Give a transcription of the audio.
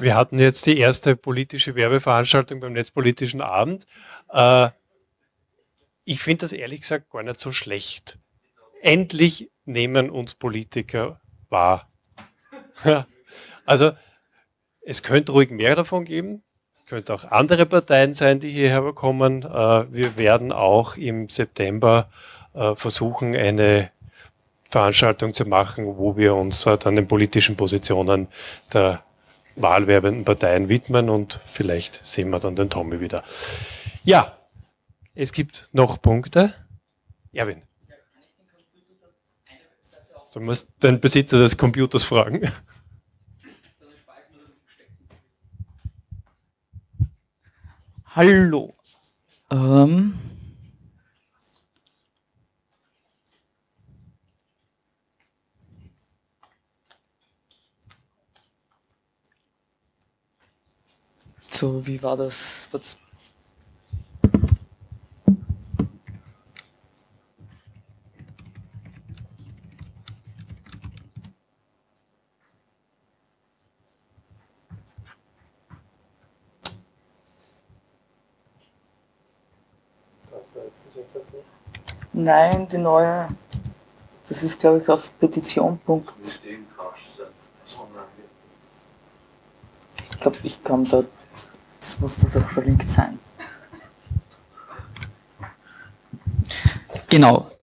Wir hatten jetzt die erste politische Werbeveranstaltung beim Netzpolitischen Abend. Äh, ich finde das ehrlich gesagt gar nicht so schlecht. Endlich nehmen uns Politiker wahr. also es könnte ruhig mehr davon geben. Es könnte auch andere Parteien sein, die hierher kommen. Äh, wir werden auch im September äh, versuchen, eine Veranstaltung zu machen, wo wir uns dann den politischen Positionen der wahlwerbenden Parteien widmen und vielleicht sehen wir dann den Tommy wieder. Ja, es gibt noch Punkte. Erwin. Du musst den Besitzer des Computers fragen. Hallo. Ähm so, wie war das? War das Nein, die neue. Das ist, glaube ich, auf Petition. Ich glaube, ich kann da. Das muss da doch verlinkt sein. Genau.